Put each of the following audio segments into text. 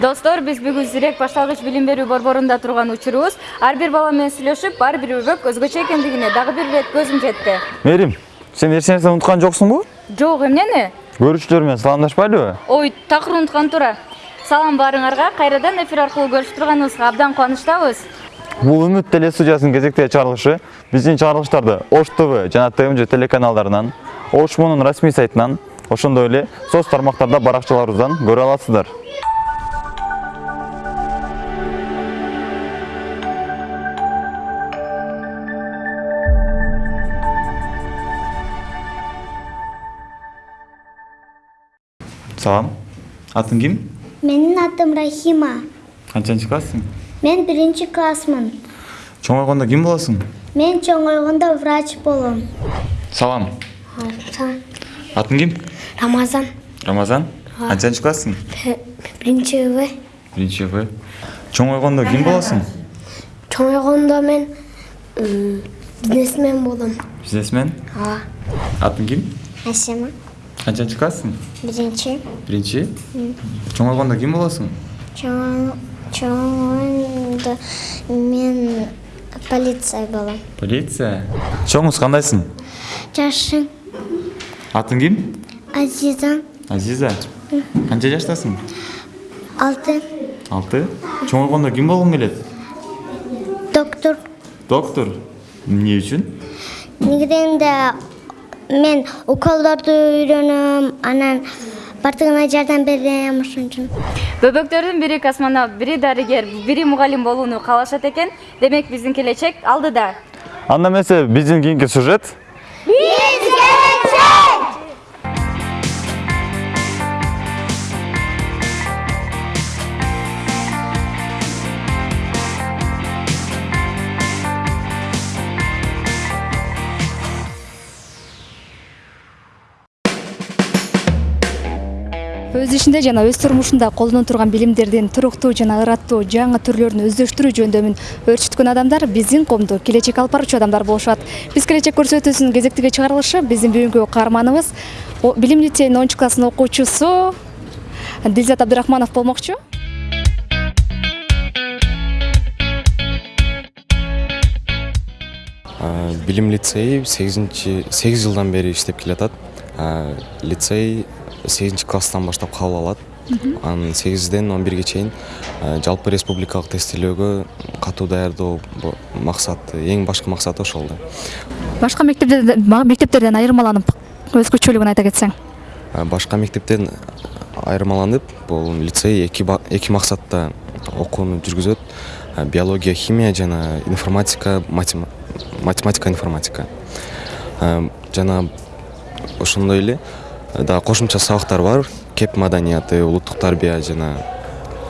достор биз бүгүн зирек башталгыч билим берүү борборунда турган учурубуз. Ар бир бала менен сүйлөшүп ар бир өбөк өзгөчө экендигине дагы бир ирет көзүм жетти мээрим сен эч нерсе унуткан жоксуңбу жок эмнени? Көрүүчүлөр менен саламдашпайлыбы? Ой такыр унуткан туура. Салам баарыңарга кайрадан эфир аркылуу көрүшүп турганыбызга абдан кубанычтабыз. Бул үмүт теле студиясынын кезектеги чыгарылышы биздин чыгарылыштарды ош тв жана тмж телеканалдарынан ош мунун расмий сайтынан ошондой эле соц тармактарда баракчаларыбыздан көрө аласыздар Салам. Атың кім? Менің атым Рахима. Қаншаншы классың? Мен бірінші классмын. Чоңойғанда кім боласың? Мен чоңойғанда врач болам. Салам. Салам. Атың кім? Рамазан. Рамазан? Қаншаншы классың? Бірінші В. Бірінші В. Чоңойғанда кім боласың? Чоңойғанда мен бизнесмен болам. Бизнесмен? Атың кім? Әсема канчанчы класссың Биринчи. биринчи чоңойгондо ким болосуң Чоңойгондо мен полиция болом. полиция чоңуз кандайсың Жашың атың ким Азизан. азиза канча жаштасың Алты. алты чоңойгондо ким болгуң келет Доктор. доктор эмне үчүн Негизинде мен уколдорду үйрөнөм, анан бардыгына жардам берем ошон үчүн. бөбөктөрдүн бири космонавт бири дарыгер бири мугалим болууну каалашат экен демек биздин келечек алдыда анда эмесе биздин кийинки сюжет ишинде жана өз турмушунда колдоно турган билимдердин туруктуу жана ыраттуу жаңы түрлөрүн өздөштүрүү жөндөмүн өөрчүткөн адамдар биздин коомдо келечек алып баруучу адамдар болушат. Биз келечек көрсөтүүсүнүн кезектеги чыгарылышы биздин бүгүнкү каарманыбыз билим лицейинин онунчу класстын окуучусу дилзат абдырахманов болмокчу. Билим лицейи сегизинчи сегиз жылдан бери иштеп келатат. Лицей сегизинчи класстан баштап кабыл алат анан сегизден он бирге чейин а, жалпы республикалык тестилөөгө катуу даярдоо максаты эң башкы максаты ошол да. Башка мектептерден мектептерден айырмаланып өзгөчөлүгүн айта кетсең. А, башка мектептен айырмаланып бул лицей эки максатта окууну жүргүзөт. Биология химия жана информатика матема- математика информатика. Жана ошондой эле дагы кошумча сабактар бар. Кеп маданияты улуттук тарбия жана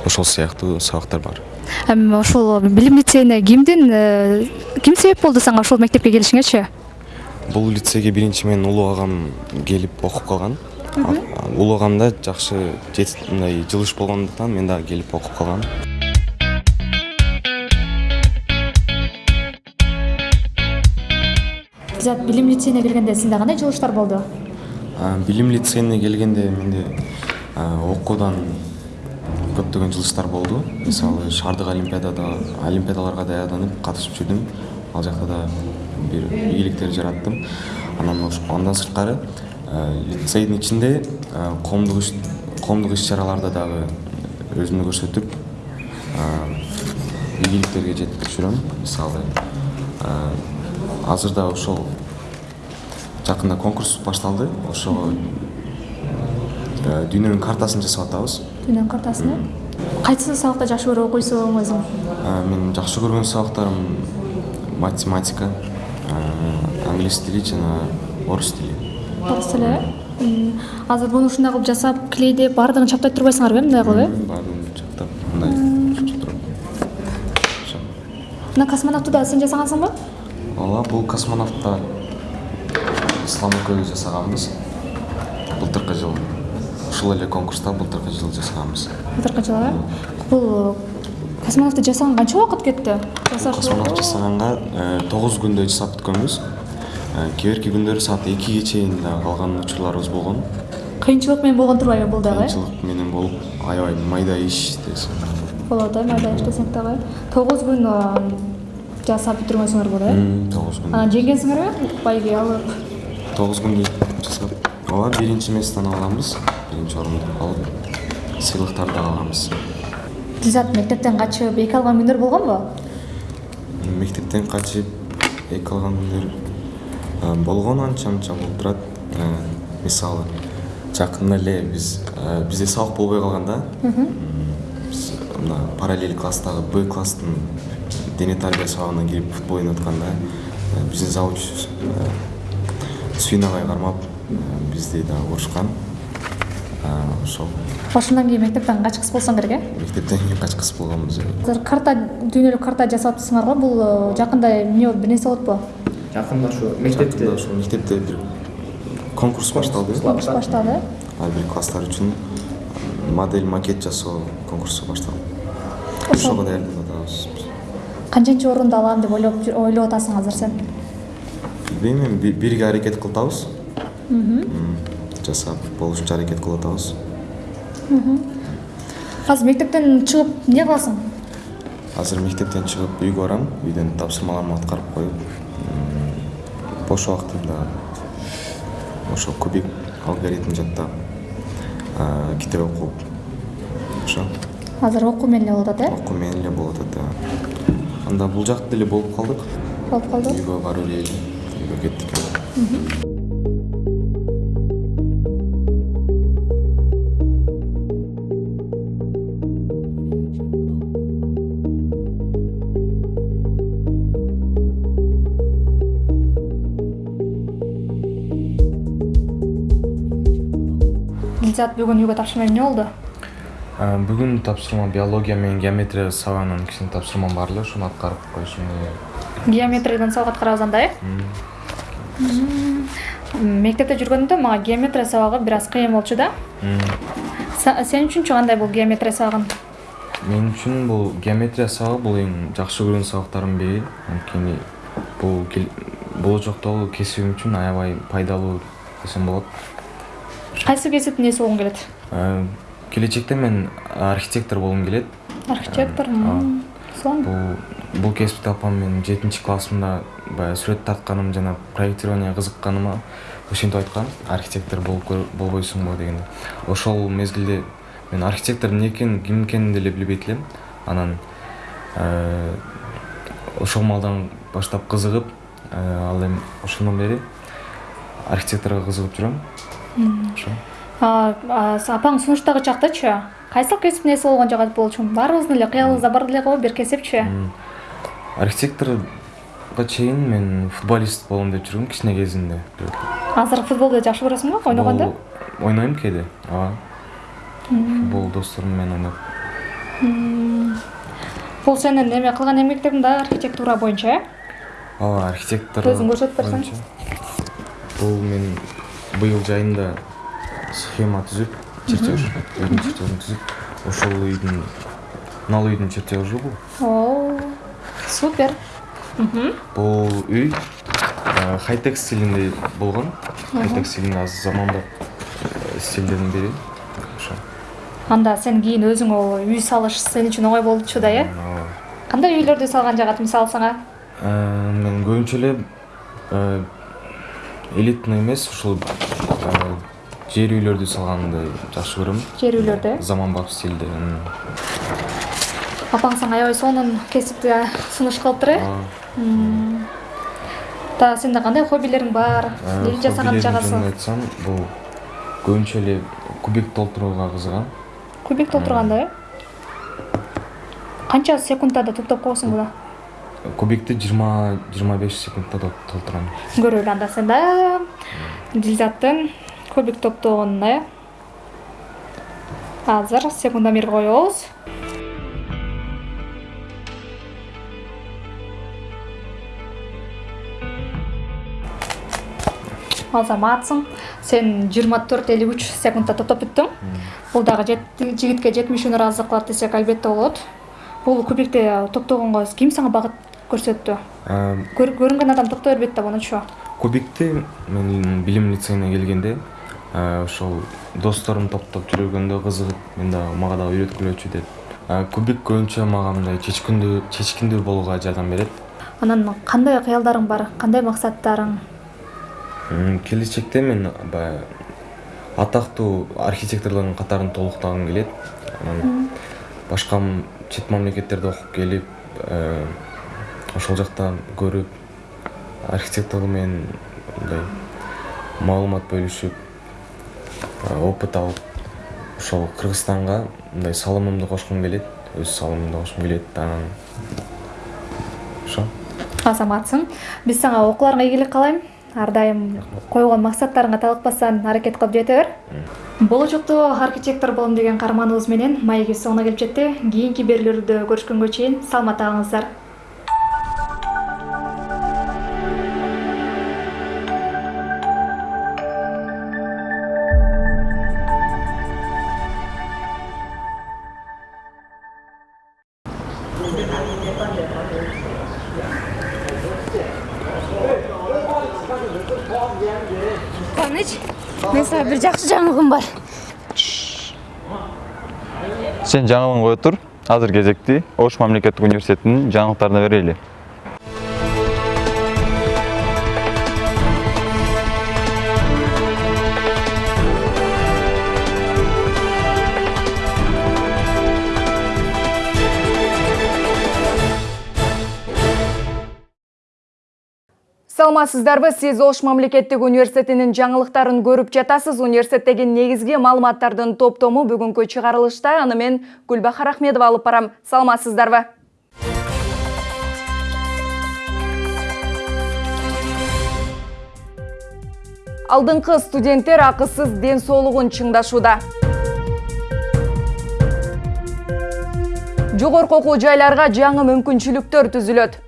ошол сыяктуу сабактар бар. Эми ошол билим лицейине кимдин э, ким себеп болду сага ошол мектепке келишиңечи бул лицейге биринчи менин улуу агам келип окуп калган. Улуу агамда жакшы мындай жылыш болгондуктан мен дагы келип окуп калгам. Дилзат билим лицейине келгенде сизде кандай жылыштар болду Білім лицейіне келгенде менде оқудан көптеген жылыстар болды. Мысалы шардық олимпиадада олимпиадаларға даярданып қатысып жүрдім. Ал жақта да бір игіліктер жараттым. Анан андан сырткары лицейдің ішінде қоғамдық қомдық іс шараларда дагы өзүмдү көрсөтүп ийгиликтерге жетип жүрөм мисалы азыр да ошол жакында конкурс башталды ошого э, дүйнөнүн картасын жасап атабыз. Дүйнөнүн картасыны кайсы сабакта жакшы көрүп окуйсуң өзүң? Э, менин жакшы көргөн сабактарым математика э, англис тили жана орус тили. Орус тили М, азыр буну ушундай кылып жасап клейдеп баардыгын чаптап турбайсыңарбы э мындай кылып э? Баарын чактап мындай мына космонавтты да сен жасагансыңбы ооба бул космонавтта. Ислам экөөбүз жасаганбыз. Былтыркы жылы ушул эле конкурста былтыркы жылы жасаганбыз. Былтыркы жылы э бул космонавтты жасаганга канча убакыт кетти? Космонавт жасаганга тогуз күндө жасап бүткөнбүз Э, кээ бирки күндөрү саат экиге чейин да калган учурларыбыз болгон. Кыйынчылык менен болгон турбайбы бул дагы? Кыйынчылык менен болуп аябай майда иш десем. Болот э майда иштесең дагы. Тогуз күн жасап бүтүргөнсүңөр болот э тогуз күн. Анан жеңгенсиңерби байге алып тогуз күн жасап ооба биринчи месттен алганбыз биринчи орунду алып сыйлыктарды да алганбыз дилзат мектептен качып эки алган күндөр болгонбу мектептен качып эки алган күндөр болгон анча мынча болуп турат мисалы жакында эле биз бизде сабак болбой калган да биз мына параллель класстагы б класстын дене тарбия сабагына кирип футбол ойноп атканда биздин завучубуз сүйүн агай кармап а, бизди дагы урушкан. Ошол. Ошондон кийин мектептен качкыс болсоң керек э? Мектептен кийин качкыс болгонбуз азыр карта дүйнөлүк карта жасап атпсыңар го бул э, жакында эмне бир нерсе болотпу жакында ушу мектепте. жакында ошол мектепте бир конкурс башталды иш башталды э? Ар бир класстар үчүн модель макет жасоо конкурсу башталды. Ошого даярданып атабыз канчанчы орунду алам деп ойлоп атасың азыр сен билбейм эми би- бирге аракет кылып атабыз жасап болушунча аракет кылып атабыз азыр мектептен чыгып эмне кыласың? Азыр мектептен чыгып үйгө барам үйдөн тапшырмаларымды аткарып коюп бош убактымда ошо кубик алгоритм жаттап китеп окуп ошо азыр окуу менен эле болуп атат э? Окуу менен эле болуп атат да анда бул жакта деле болуп калдык. Болуп калды. Үйгө барып эле кеттік Зат бүгін үйге тапсырма не болды э, бүгін тапсырма биология мен геометрия сабағынан кішкене тапсырмам бар эле ошону атқарып койсун геометриядан сабак аткарабыз анда э? Мектепте жүргөндө мага геометрия сабагы бир аз кыйын болчу да. Сен үчүнчү кандай бул геометрия сабагын? Мен үчүн бул геометрия сабагы бул эң жакшы көргөн сабактардын бири анткени бул болочоктогу кесибим үчүн аябай пайдалуу десем болот. Кайсы кесиптин ээси болгуң келет? А, келечекте мен архитектор болгум келет. Архитектор А. сонун бул бул кесипти апам мен жетинчи классымда баягы сүрөт тартканым жана проектированияга кызыкканыма ошентип айткан. Архитектор болбойсуңбу дегенде. Ошол мезгилде мен архитектор эмне экенин ким экенин деле билбейт элем анан э, ошол маалдан баштап кызыгып э, ал эми ошондон бери архитекторго кызыгып жүрөм. Ошо. Апаң сунуштагы чактачы? Кайсыл кесиптин ээси болгон жагат болчу баарыбыздын эле кыялыбызда бар деле го бир кесипчи М, архитекторго чейин мен футболист болом деп жүргөм кичине кезимде. Азыр футболду жакшы көрөсүңбү ойногонду ойнойм кээде ооба. Футбол досторум менен ойноп бул сенин эме кылган эмгектериң дагы архитектура боюнча э? Ооба архитектор Өзүң көрсөтүп берсең. бул мен быйыл жайында схема түзүп чертеж үйдүн чертежин түзүп ошол үйдүн мына үйдүн чертежи бул супер бұл үй ә, хайтек стилінде болған. Хайтек стилінде аз заманда э, стильдерін береді. Анда сен кейін өзің ол үй салыш сен үшін оңай болды чу да иә қандай үйлерді салған жағады мысалы саңа э, мен көбінше эле элитный емес ушул жер үйлөрдү салганды жакшы көрөм жер үйлөрдү заманбап стилде апаң сага аябай сонун кесипти сунуш кылыптыр э? Дагы сенде кандай хоббилериң бар? Эмне жасаган хоббилерим жагасы жөнүндө айтсам бул көбүнчө эле кубик толтурууга кызыгам. Кубик толтурганда э? Канча секундада топтоп коесуң буну кубикти жыйырма жыйырма беш секундда тол- толтурам көрөлү анда сен да. Дилзаттын кубик топтогонун э? Азыр секундомер коебуз азаматсың сен жыйырма төрт элүү үч секундда топтоп бүттүң бул дагы жигитке жетимишүүнү ыраазы кылат десек албетте болот. Бул кубикти топтогонго ким сага багыт көрсөттү? Э, Көр- көрүнгөн адам топтой бербейт да мунучу кубикти мен билим лицейине келгенде Э, ошол досторум топтоп жүргөндө кызыгып мен дагы мага дагы үйрөткүлөчү Э, кубик көбүнчө мага мындай чечкиндүү чечкиндүү болууга жардам берет. Анан кандай кыялдарың бар? Кандай максаттарың? М, келечекте мен баягы атактуу архитекторлордун катарын толуктагым келет анан башка чет мамлекеттерде окуп келип э, ошол жакта көрүп архитекторлук менен мындай маалымат бөлүшүп э, опыт алып ошол кыргызстанга мындай салымымды кошкум келет өз салымымды кошкум келет анан ошо азаматсың. Биз сага окууларыңа ийгилик каалайм ар дайым койгон максаттарыңа талыкпастан аракет кылып жете бер. Болочокто архитектор болом деген каарманыбыз менен маегибиз соңуна келип жетти. Кийинки берүүлөрдө көрүшкөнгө чейин саламатта калыңыздар сен жаңалығын қойып тұр. Азыр кезекте ош мемлекеттік университетінің жаңалықтарына берейлі саламатсыздарбы сиз ош мамлекеттик университетинин жаңылыктарын көрүп жатасыз. Университеттеги негизги маалыматтардын топтому бүгүнкү чыгарылышта. Аны мен гүлбахар ахмедова алып барам. Саламатсыздарбы? Алдыңкы студенттер акысыз ден соолугун чыңдашууда. Жогорку окуу жайларга жаңы мүмкүнчүлүктөр түзүлөт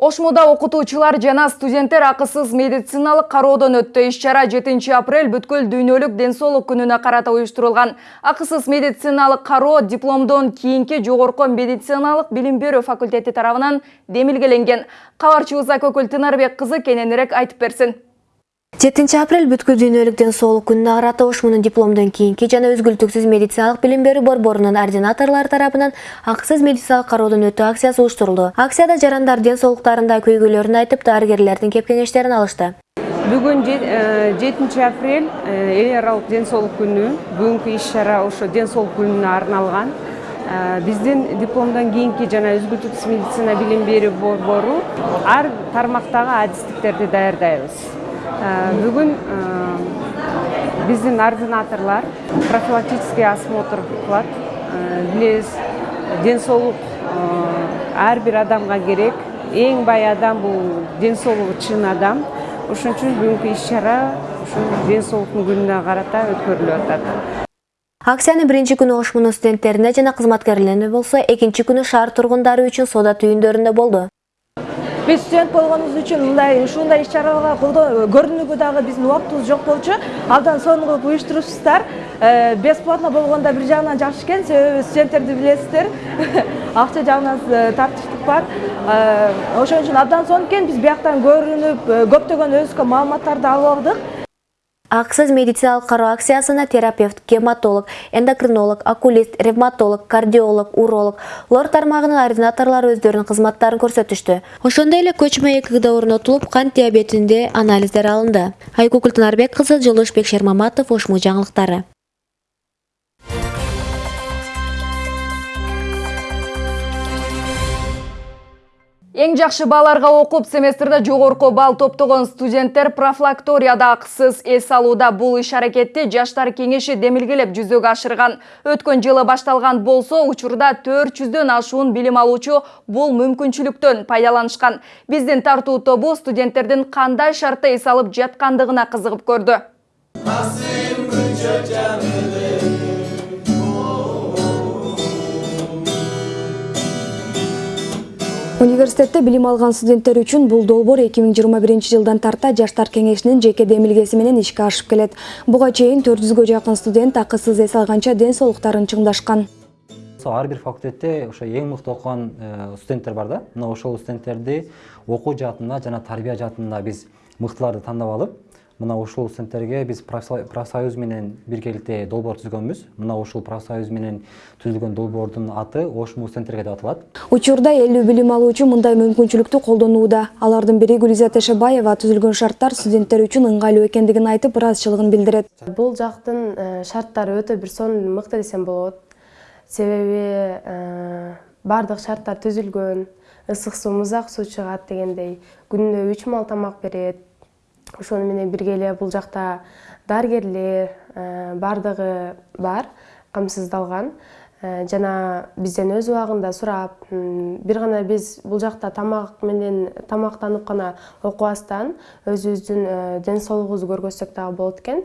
ошмуда окутуучулар жана студенттер акысыз медициналык кароодон өттү. Иш чара жетинчи апрель бүткүл дүйнөлүк ден соолук күнүнө карата уюштурулган. Акысыз медициналык кароо дипломдон кийинки жогорку медициналык билим берүү факультети тарабынан демилгеленген. Кабарчыбыз айкөкүл тынарбек кызы кененирээк айтып берсин жетинчи апрель бүткүл дүйнөлүк ден соолук күнүнө карата ошмунун дипломдон кийинки жана үзгүлтүксүз медициналык билим берүү борборунун ординаторлору тарабынан акысыз медициналык кароодон өтүү акциясы уюштурулду. Акцияда жарандар ден соолуктарында көйгөйлөрүн айтып дарыгерлердин кеп кеңештерин алышты. Бүгүн жетинчи апрель эл аралык ден соолук күнү бүгүнкү иш чара ошо ден соолук күнүнө арналган. Биздин дипломдон кийинки жана үзгүлтүксүз медицина билим берүү борбору ар тармактагы адистиктерди даярдайбыз бүгүн биздин ординаторлор профилактический осмотр кылат билебиз ден соолук ар бир адамга керек. Эң бай адам бул ден соолугу чын адам. Ошон үчүн бүгүнкү иш чара ушул ден соолуктун күнүнө карата өткөрүлүп атат. Акциянын биринчи күнү ошмунун студенттерине жана кызматкерлерине болсо экинчи күнү шаар тургундары үчүн соода түйүндөрүндө болду биз студент болгонубуз үчүн мындай ушундай иш чараларга көрүнүүгө дагы биздин убактыбыз жок болчу абдан сонун кылып уюштурупсуздар бесплатно болгондо бир жагынан жакшы экен себеби студенттерди билесиздер акча жагынан тартиштик бар. Ошон үчүн абдан сонун экен биз бияктан көрүнүп көптөгөн өзүбүзгө маалыматтарды алып алдык акысыз медициналык кароо акциясына терапевт гематолог эндокринолог окулист ревматолог кардиолог уролог лор тармагынын ординаторлору өздөрүнүн кызматтарын көрсөтүштү ошондой эле көчмө экг орнотулуп кант диабетинде анализдер алынды. Тынарбек кызы жылдышбек шермаматов ошму жаңылыктары. Эң жакшы бааларга окуп семестрде жогорку балл топтогон студенттер профилакторияда акысыз эс алууда бул иш аракетти жаштар кеңеши демилгелеп жүзөгө ашырган. Өткөн жылы башталган болсо учурда төрт жүздөн ашуун билим алуучу бул мүмкүнчүлүктөн пайдаланышкан. Биздин тартуу тобу студенттердин кандай шартта эс алып жаткандыгына кызыгып көрдү университетте билим алган студенттер үчүн бул долбоор эки миң жыйырма биринчи жылдан тарта жаштар кеңешинин жеке демилгеси менен ишке ашып келет. Буга чейин төрт жүзгө жакын студент акысыз эс алганча ден соолуктарын чыңдашкан. Ар бир факультетте ошо эң мыкты окуган студенттер бар да. Мына ошол студенттерди окуу жаатында жана тарбия жаатында биз мыктыларды тандап алып мына ушул студенттерге биз профсоюз менен биргеликте долбоор түзгөнбүз. Мына ушул профсоюз менен түзүлгөн долбоордун аты ошму студенттерге деп аталат учурда элүү билим алуучу мындай мүмкүнчүлүктү колдонууда. Алардын бири гүлизат эшебаева түзүлгөн шарттар студенттер үчүн ыңгайлуу экендигин айтып ыраазычылыгын билдирет. Бул жактын шарттары өтө бир сонун мыкты десем болот. Себеби баардык шарттар түзүлгөн ысык суу музак суу чыгат дегендей. Күнүнө үч маал тамак берет. Ошону менен бирге эле бул жакта дарыгерлер баардыгы бар камсыздалган. Жана бизден өз убагында сурап бир гана биз бул жакта тамак менен тамактанып гана окубастан өзүбүздүн ден соолугубузду көргөзсөк дагы болот экен.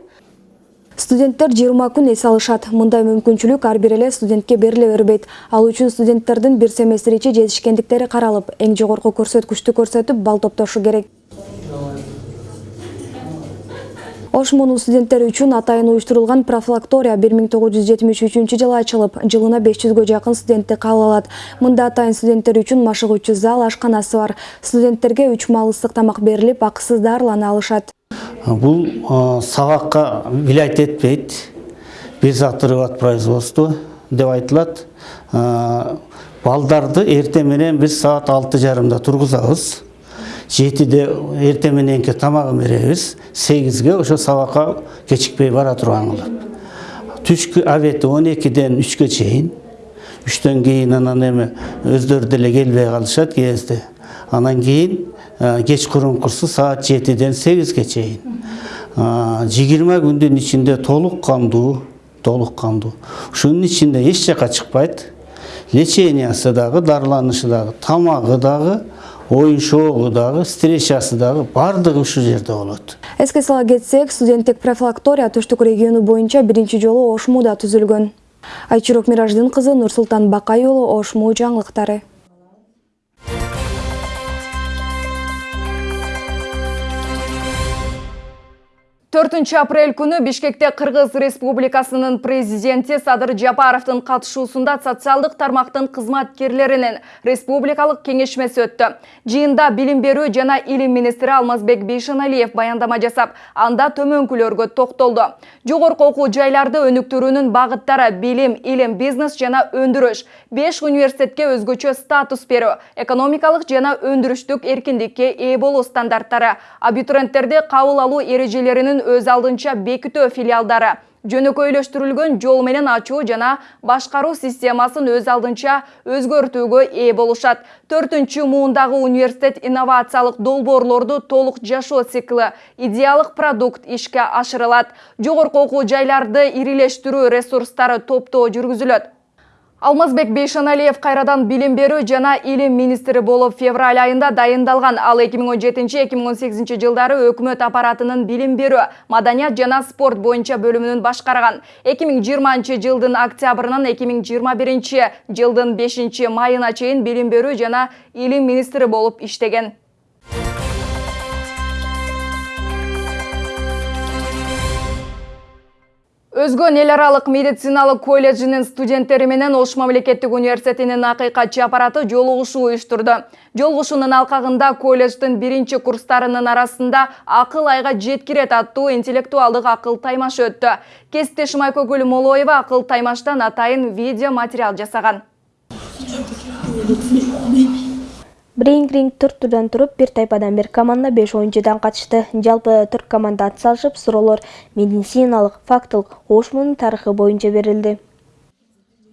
Студенттер жыйырма күн эс алышат. Мындай мүмкүнчүлүк ар бир эле студентке бериле бербейт. Ал үчүн студенттердин бир семестр ичи жетишкендиктери каралып эң жогорку көрсөткүчтү көрсөтүп балл топтошу керек ошмунун студенттери үчүн атайын уюштурулган профилактория бир миң тогуз жүз жетимиш үчүнчү жылы ачылып жылына беш жүзгө жакын студентти кабыл алат. Мында атайын студенттер үчүн машыгуучу зал ашканасы бар. Студенттерге үч маал ысык тамак берилип акысыз дарылана алышат. Бул сабакка влиять этпейт. Без отрыва от производства деп айтылат. Балдарды эртең менен биз саат алты жарымда тургузабыз жетиде эртең мененки тамагын беребиз сегизге ошо сабакка кечикпей бара турган кылып түшкү обеди он экиден үчкө чейин үчтөн кийин анан эми өздөрү деле келбей калышат кээ кезде анан кийин кечкурункусу саат жетиден сегизге чейин жыйырма күндүн ичинде толук кандуу толук кандуу ушунун ичинде эч жака чыкпайт. Лечениясы дагы дарыланышы дагы тамагы дагы оюн шоогу дагы встречасы дагы баардыгы ушул жерде болот. Эске сала кетсек студенттик профилактория түштүк региону боюнча биринчи жолу ошмуда түзүлгөн. Айчурок мираждын кызы нурсултан бакай уулу ошму жаңылыктары 4 апрель күні Бишкекте Қырғыз Республикасының президенті Садыр Жапаровтың қатышуысында социалдық тармақтың қызматкерлерінің республикалық кеңешмесі өтті. Жиында білім беру жана илим министрі Алмазбек бейшеналиев баяндама жасап, анда төмөнкүлөргө тоқтолды. Жоғырқы оқу жайларды өніктірінің бағыттары білім, илим, бизнес жана өндіріш, 5 университетке өзгөчө статус беру, экономикалық жана өндіріштік еркіндікке ие болу стандарттары, абитуриенттерде қабыл алу ережелерінің өз алдынча бекитөө филиалдары. Жөнөкөйлөштүрүлгөн жол менен ачуу жана башкаруу системасын өз алдынча өзгөртүүгө ээ болушат. Төртүнчү муундагы университет инновациялык долбоорлорду толук жашоо циклы идеалык продукт ишке ашырылат. Жогорку окуу жайларды ирилештирүү ресурстары топтоо жүргүзүлөт Алмазбек Бейшаналиев қайрадан білім беру жана илім министрі болып февраль айында дайындалған, ал 2017-2018 жылдары өкімет аппаратының білім беру, маданият жана спорт бойынша бөлімінің башқарған. 2020 жылдың октябрынан 2021 жылдың 5 майына чейін білім беру жана илім министрі болып іштеген. Өзгөн эл аралык медициналык колледжинин студенттери менен ош мамлекеттик университетинин акыйкатчы аппараты жолугушуу уюштурду. Жолугушуунун алкагында колледждин биринчи курстарынын арасында акыл айга жеткирет аттуу интеллектуалдык акыл таймаш өттү. Кесиптешим айкөгүл молоева акыл таймаштан атайын видео материал жасаган Ринг төрт турдан туруп, бир тайпадан бир команда беш оюнчудан катышты. Жалпы төрт команда ат салышып, суроолор медициналык, фактылык, ошмунун тарыхы боюнча берилди.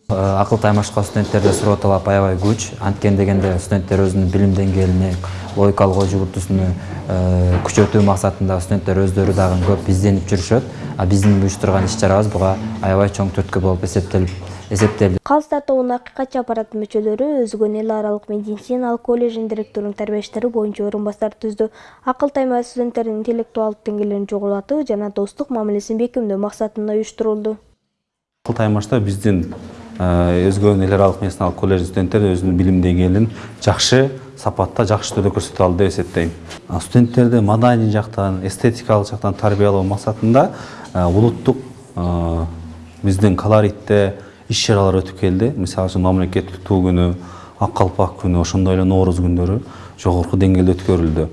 Акыл таймашка студенттерде суроо талап аябай күч. Анткени дегенде студенттер өзүнүн билим деңгээлине, логикалык ой жүгүртүүсүнө күчөтүү максатында студенттер өздөрү дагы көп изденип жүрүшөт. А биздин уюштурган иш чарабыз буга аябай чоң түрткү болуп эсептелип эсептелди калыс тобунун акыйкатчы аппараттын мүчөлөрү өзгөн эл аралык медициналык колледждин директорунун тарбия иштери боюнча орун басар түздү акыл тайма студенттердин интеллектуалдык деңгээлин жогорулатуу жана достук мамилесин бекемдөө максатында уюштурулду акыл таймашта биздин өзгөн эл аралык медициналык колледждин студенттери өзүнүн билим деңгээлин жакшы сапатта жакшы түрдө көрсөтө алды деп эсептейм студенттерди маданий жактан эстетикалык жактан тарбиялоо максатында улуттук биздин колоритте иш чаралар өтүп келди мисалы үчүн мамлекеттик туу күнү ак калпак күнү ошондой эле нооруз күндөрү жогорку деңгээлде өткөрүлдү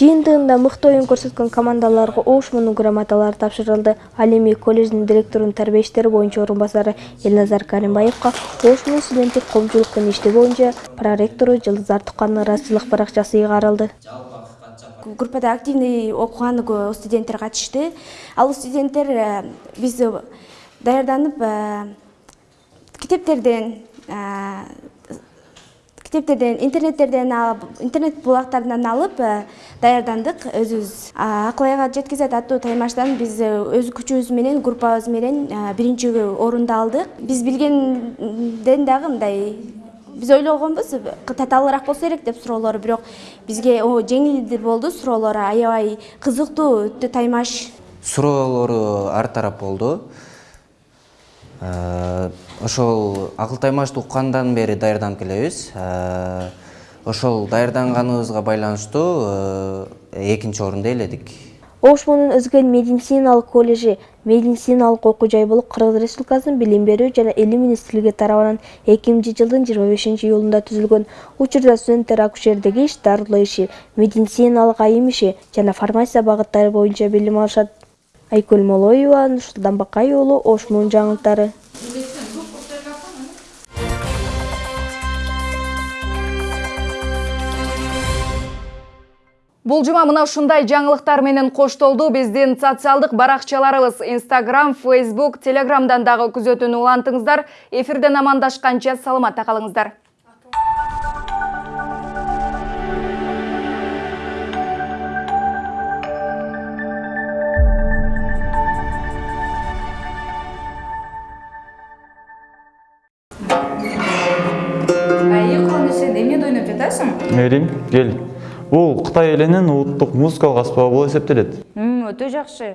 жыйынтыгында мыкты оюн көрсөткөн командаларга оошмунун грамоталары тапшырылды ал эми колледждин директорунун тарбия иштери боюнча орун басары элназар каримбаевка оошмунун студенттик коомчулук менен иштөө боюнча проректору жылдызар тукановдун ыраазычылык баракчасы ыйгарылды группада активный окуган студенттер катышты ал студенттер биз даярданып китептерден китептерден интернеттерден алып интернет булактарынан алып даярдандык өзүбүз акыл айга жеткизет аттуу таймаштан биз өз күчүбүз менен группабыз менен биринчи орунду алдык. Биз билгенден дагы мындай биз ойлогонбуз татаалыраак болсо керек деп суроолор бирок бизге жеңил болду суроолор аябай кызыктуу өтө таймаш. Суроолору ар тарап болду ошол акыл таймашты уккандан бери даярданып келебиз. Ошол даярданганыбызга байланыштуу экинчи орунду ээледик оошмунун өзгөн медициналык колледжи медициналык окуу жай болуп кыргыз республикасынын билим берүү жана илим министрлиги тарабынан эки миңинчи жылдын жыйырма бешинчи июлунда түзүлгөн учурда студенттер акушердик иш дарылоо иши медициналык айым иши жана фармация багыттары боюнча билим алышат. Айкөл молоева нурсултан бакай уулу оошмунун жаңылыктары Бұл жұма мынау шындай жаңылықтарменен қоштолды. Бізден социалдық баракчаларыбыз Instagram, Facebook, телеграмдан дағы күзетін ұлантыңыздар. Эфирден амандашқанша саламатта қалыңыздар. Әйі қонысы, немен ойнап жатасың? Әриң, кел. Бул кытай элинин улуттук музыкалык аспабы болуп эсептелет. Өтө жакшы.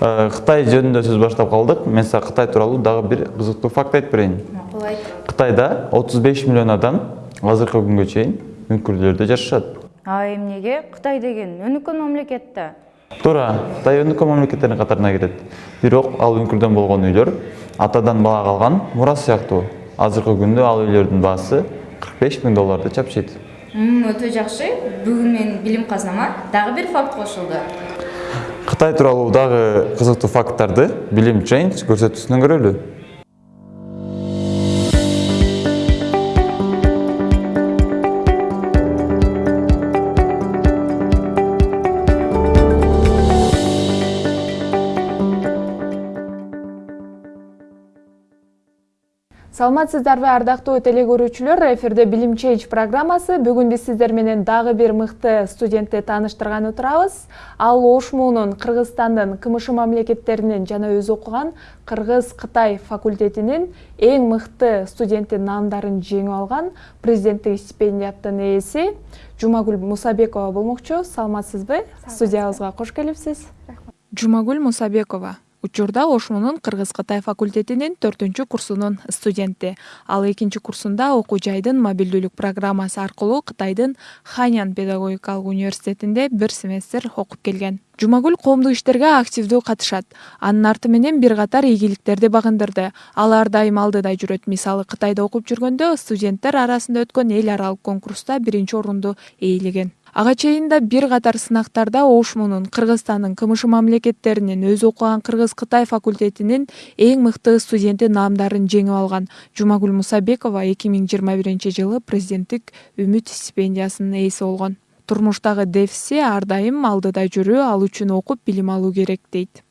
Кытай жөнүндө сөз баштап калдык. Мен сага кытай тууралуу дагы бир кызыктуу факт айтып берейин. Макул айт. Кытайда отуз беш миллион адам азыркы күнгө чейин үңкүрлөрдө жашашат. А эмнеге? Кытай деген өнүккөн мамлекет да туура кытай өнүккөн мамлекеттердин катарына кирет. Бирок ал үңкүрдөн болгон үйлөр атадан бала калган мурас сыяктуу. Азыркы күндө ал үйлөрдүн баасы кырк беш миң долларды чапчыйт өтө жакшы. Бүгүн менин билим казнама. Дагы бир факт кошулду. Кытай тууралуу дагы кызыктуу факттарды билим чейнж көрсөтүүсүнөн көрөлү саламатсыздарбы ардактуу теле көрүүчүлөр эфирде билим чейнж программасы. Бүгүн биз сиздер менен дагы бир мыкты студентти тааныштырганы турабыз ал оошмунун кыргызстандын кмш мамлекеттеринин жана өзү окуган кыргыз кытай факультетинин эң мыкты студенти наамдарын жеңип алган президенттик стипендияттын ээси жумагүл мусабекова болмокчу. Саламатсызбы? Студиябызга кош келипсиз. Жумагүл мусабекова учурда ошмунун кыргыз кытай факультетинин төртүнчү курсунун студенти. Ал экинчи курсунда окуу жайдын мобилдүүлүк программасы аркылуу кытайдын ханян педагогикалык университетинде бир семестр окуп келген. Жумагүл коомдук иштерге активдүү катышат. Анын арты менен бир катар ийгиликтерди багындырды. Ал ар дайым алдыда жүрөт. Мисалы кытайда окуп жүргөндө студенттер арасында өткөн эл аралык конкурста биринчи орунду ээлеген ага чейин да бир катар сынактарда оошмунун кыргызстандын кмш мамлекеттеринин өзү окуган кыргыз кытай факультетинин эң мыкты студенти наамдарын жеңип алган жумагүл мусабекова эки миң жыйырма биринчи жылы президенттик үмүт стипендиясынын ээси болгон. Турмуштагы дефиси ар дайым алдыда жүрүү ал үчүн окуп билим алуу керек дейт.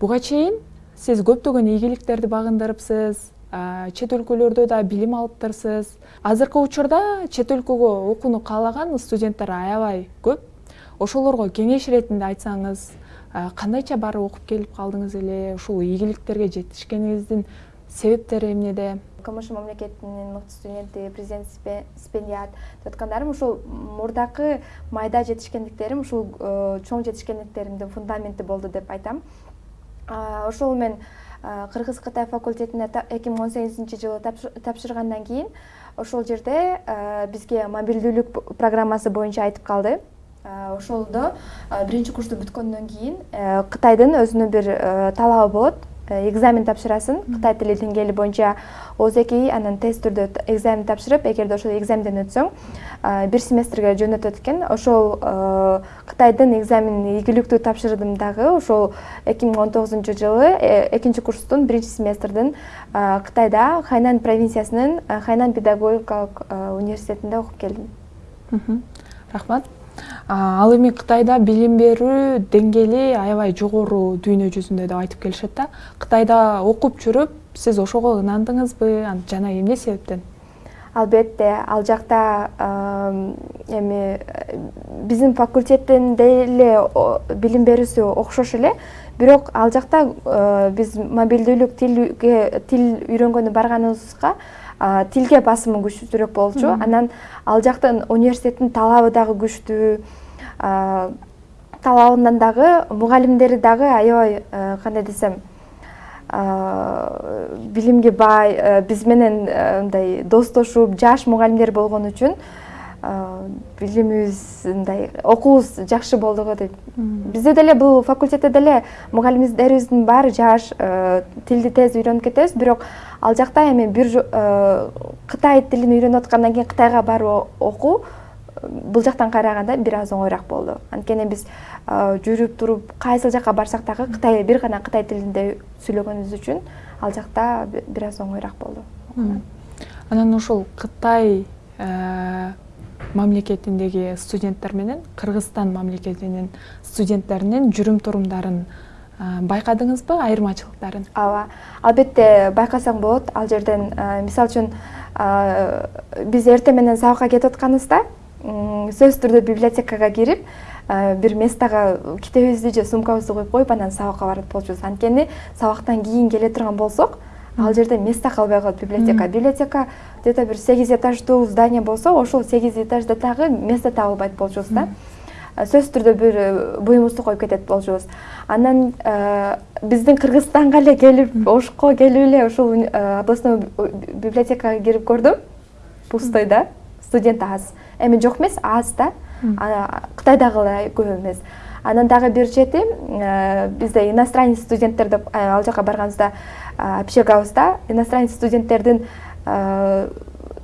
Буга чейин сиз көптөгөн ийгиликтерди багындырыпсыз чет өлкөлөрдө да билим алыптырсыз. Азыркы учурда чет өлкөгө окууну каалаган студенттер аябай көп. Ошолорго кеңеш иретинде айтсаңыз кандайча барып окуп келип калдыңыз эле ушул ийгиликтерге жетишкениңиздин себептери эмнеде кмш мамлекетинин мыкты студенти президент стипендиат деп аткандарым ушул мурдакы майда жетишкендиктерим ушул чоң жетишкендиктеримдин фундаменти болду деп айтам. Ошол мен кыргыз кытай факультетине эки миң он сегизинчи жылы тапшыргандан кийин ошол жерде бизге мобилдүүлүк программасы боюнча айтып калды. Ошолдо биринчи курсту бүткөндөн кийин кытайдын өзүнүн бир талабы болот экзамен тапшырасың кытай тили деңгээли боюнча оз эки анан тест түрдө экзамен тапшырып эгерде ошол экзаменден өтсөң бир семестрге жөнөтөт экен. Ошол кытайдын экзаменин ийгиликтүү тапшырдым дагы ошол эки миң он тогузунчу жылы экинчи курстун биринчи семестрдин кытайда хайнан провинциясынын хайнан педагогикалык университетинде окуп келдим. Рахмат. Ал эми кытайда билим берүү деңгээли аябай жогору дүйнө жүзүндө деп айтып келишет да. Кытайда окуп жүрүп сиз ошого ынандыңызбы? Жана эмне себептен? Албетте. Ал жакта эми биздин факультеттин деле билим берүүсү окшош эле. Бирок ал жакта биз мобилдүүлүк тилге тил үйрөнгөнү барганыбызга тилге басымы күчтүүрөөк болчу. Анан ал жактын университеттин талабы дагы күчтүү талабынан дагы мугалимдери дагы аябай кандай десем билимге бай биз менен мындай достошуп жаш мугалимдер болгон үчүн билимибиз мындай окуубуз жакшы болду го дейт бизде деле бул факультетте деле мугалимдерибиздин баары жаш тилди тез үйрөнүп кетебиз. Бирок ал жакта эми бир кытай тилин үйрөнүп аткандан кийин кытайга барып окуу бул жактан караганда бир аз оңоюраак болду. Анткени биз жүрүп туруп кайсыл жака барсак дагы кытай бир гана кытай тилинде сүйлөгөнүбүз үчүн ал жакта бир аз оңоюраак болду. Анан ошол кытай мамлекетиндеги студенттер менен кыргызстан мамлекетинин студенттеринин жүрүм турумдарын байкадыңызбы айырмачылыктарын? Ооба албетте байкасаң болот. Ал жерден мисалы үчүн биз эртең менен сабакка кетип атканыбызда сөзсүз түрдө библиотекага кирип бир местага китебибизди же сумкабызды коюп коюп анан сабакка барат болчубуз. Анткени сабактан кийин келе турган болсок ал жерде место калбай калат библиотека. Библиотека где то бир сегиз этаждуу здание болсо ошол сегиз этажда дагы место табылбайт болчубуз да. Сөзсүз түрдө бир буюмубузду коюп кетет болчубуз. Анан биздин кыргызстанга эле келип ошко келип эле ушул областной библиотекага кирип көрдүм. Пустой да студент аз. Эми жок эмес аз да. Кытайдагылай көп эмес. Анан дагы бир чети бизде иностранец студенттер деп ал жака барганыбызда общагабызда иностранец студенттердин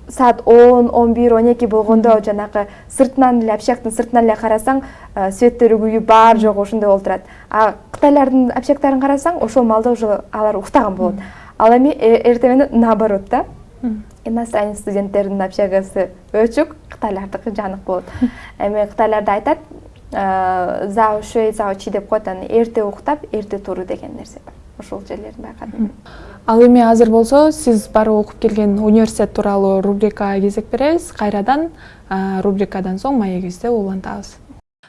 саат он он бир он эки болгондо жанагы сыртынан эле общагдын сыртынан эле карасаң светтери күйүп бар жогу ошондой болуп турат. А кытайлардын общагдарын карасаң ошол маалда уже алар уктаган болот. Ал эми эртең менен наоборот да иностранец студенттердин общагасы өчүк кытайлардыкы жанык болот. Эми кытайларда айтат зао шүй зао чи деп коет анан эрте уктап эрте туруу деген нерсе бар. Ошол жерлерин байкадым. Ал эми азыр болсо сиз барып окуп келген университет тууралуу рубрикага кезек беребиз кайрадан рубрикадан соң маегибизди улантабыз.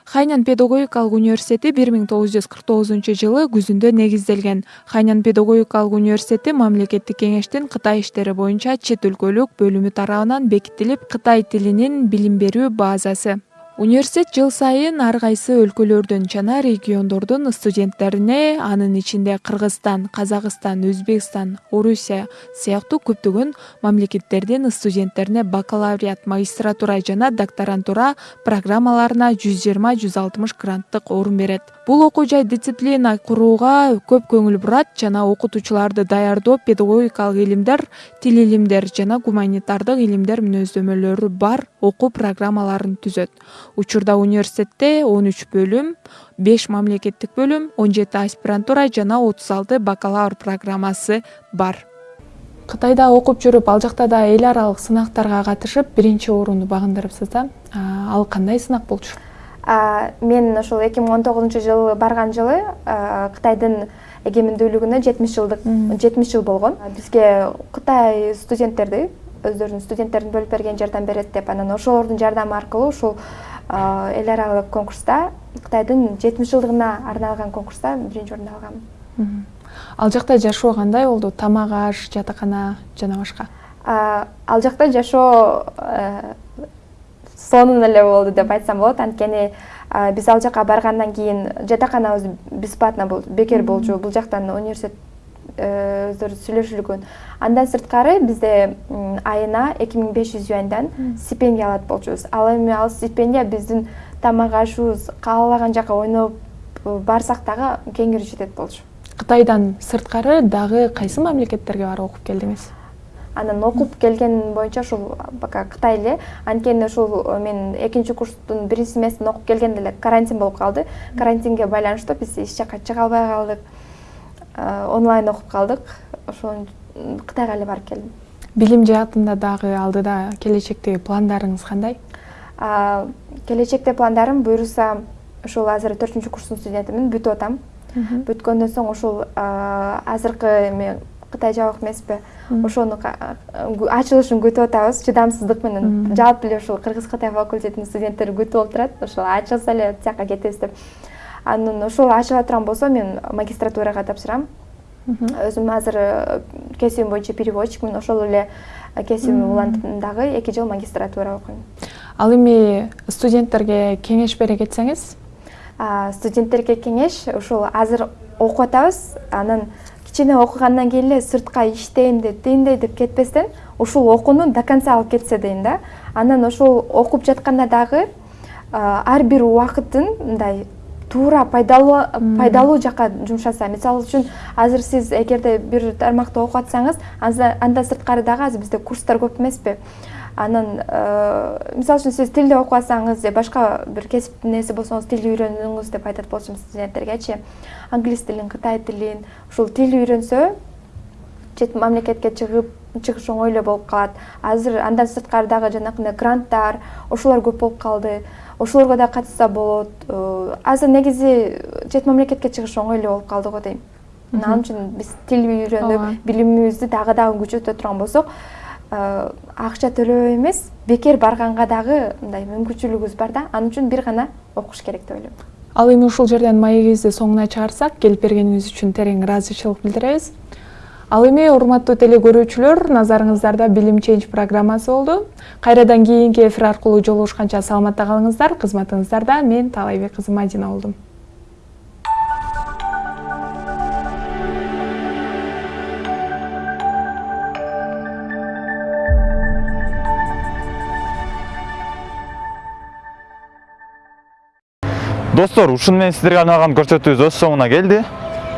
Хайнян педагогикалык университети бир миң тогуз жүз кырк тогузунчу жылы күзүндө негизделген. Хайнян педагогикалык университети мамлекеттик кеңештин кытай иштери боюнча чет өлкөлүк бөлүмү тарабынан бекитилип кытай тилинин билим берүү базасы университет жыл сайын ар кайсы өлкөлөрдүн жана региондордун студенттерине анын ичинде кыргызстан казакстан өзбекстан орусия сыяктуу көптөгөн мамлекеттердин студенттерине бакалавриат магистратура жана докторантура программаларына жүз жыйырма жүз алтымыш гранттык орун берет. Бул окуу жай дисциплина курууга көп көңүл бурат жана окутуучуларды даярдоо педагогикалык илимдер тил илимдер жана гуманитардык илимдер мүнөздөмөлөрү бар окуу программаларын түзөт учурда университетте он үч бөлүм беш мамлекеттик бөлүм он жети аспирантура жана отуз алты бакалавр программасы бар. Кытайда окуп жүрүп ал жакта да эл аралык сынактарга катышып биринчи орунду багындырыпсыз да? Ал кандай сынак болчу? Мен ошол эки миң он тогузунчу жылы барган жылы кытайдын эгемендүүлүгүнө жетимиш жылдык жетимиш жыл болгон. Бизге кытай студенттерди өздөрүнүн студенттерин бөлүп берген жардам берет деп анан ошолордун жардамы аркылуу ушул эл аралык конкурста кытайдын жетимиш жылдыгына арналган конкурста биринчи орунду алгам. Ал жакта жашоо кандай болду? Тамак аш жатакана жана башка? Ал жакта жашоо сонун эле болду деп айтсам болот. Анткени биз ал жака баргандан кийин жатаканабыз бесплатно бекер болчу. Бул жактан университет өздөрү сүйлөшүлгөн. Андан сырткары бизде айына эки миң беш жүз юаньдан стипендия алат болчубуз. Ал эми ал стипендия биздин тамак ашыбыз каалаган жака ойноп барсак дагы кеңири жетет болчу. Кытайдан сырткары дагы кайсы мамлекеттерге барып окуп келдиңиз? Анан окуп келген боюнча ушул пока кытай эле анткени ушул мен экинчи курстун биринчи семестрин окуп келгенде эле карантин болуп калды. Карантинге байланыштуу биз эч жака чыга албай калдык онлайн окуп калдык. Ошон кытайга эле барып келдим. Билим жаатында дагы алдыда келечектеги пландарыңыз кандай? Келечекте пландарым буюрса ушул азыр төртүнчү курстун студентимин бүтүп атам бүткөндөн соң ушул азыркы эме кытай жабык эмеспи. Ошону ачылышын күтүп атабыз чыдамсыздык менен жалпы эле ушул кыргыз кытай факультетинин студенттери күтүп олтурат ошол ачылса эле тияка кетебиз деп анан ошол ачыла турган болсо мен магистратурага тапшырам. Өзүм азыр э, кесибим боюнча переводчикмин ошол эле кесибим улантып дагы эки жыл магистратура окуйм. Ал эми студенттерге кеңеш бере кетсеңиз? Студенттерге кеңеш ушул азыр окуп атабыз анан кичине окугандан кийин эле сыртка иштейм деп тигиндей деп кетпестен ушул окууну до конца алып кетсе дейм да анан ошол окуп жатканда дагы ар бир убакытын мындай туура пайдалуу пайдалуу жака жумшаса. Мисалы үчүн азыр сиз эгерде бир тармакты окуп атсаңыз андан сырткары дагы азыр бизде курстар көп эмеспи. Анан мисалы үчүн сиз тилди окуп атсаңыз же башка бир кесиптин ээси болсоңуз тил үйрөнүңүз деп айтат болчумун студенттергечи англис тилин кытай тилин ушул тил үйрөнсө чет мамлекетке чыгып чыгыш оңой эле болуп калат. Азыр андан сырткары дагы жанакындай гранттар ошолор көп болуп калды ошолорго да катышса болот. Э, азыр негизи чет мамлекетке чыгыш оңой эле болуп калды го дейм ал үчүн биз тил үйрөнүп билимибизди дагы дагы күчөтө турган болсок э, акча төлөп эмес бекер барганга дагы мындай мүмкүнчүлүгүбүз бар да. Ал үчүн бир гана окуш керек деп ойлойм. Ал эми ушул жерден маегибизди соңуна чыгарсак келип бергениңиз үчүн терең ыраазычылык билдиребиз ал эми урматтуу теле көрүүчүлөр назарыңыздарда билим ченж программасы болду. Кайрадан кийинки эфир аркылуу жолугушканча саламатта калыңыздар. Кызматыңыздарда мен таалайбек кызы мадина болдум. Достор ушуну менен сиздерге арналган көрсөтүүбүз өз соңуна келди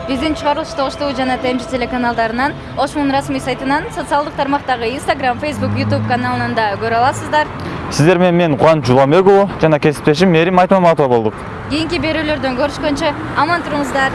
биздин чыгарылышты ош жана тмч телеканалдарынан ошмун расмий сайтынан социалдык тармактагы instagram facebook youtube каналынан да көрө аласыздар. Сиздер менен мен кубаныч жуламбек уулу жана кесиптешим мээрим айтмаматова болдук. Кийинки берүүлөрдөн көрүшкөнчө аман туруңуздар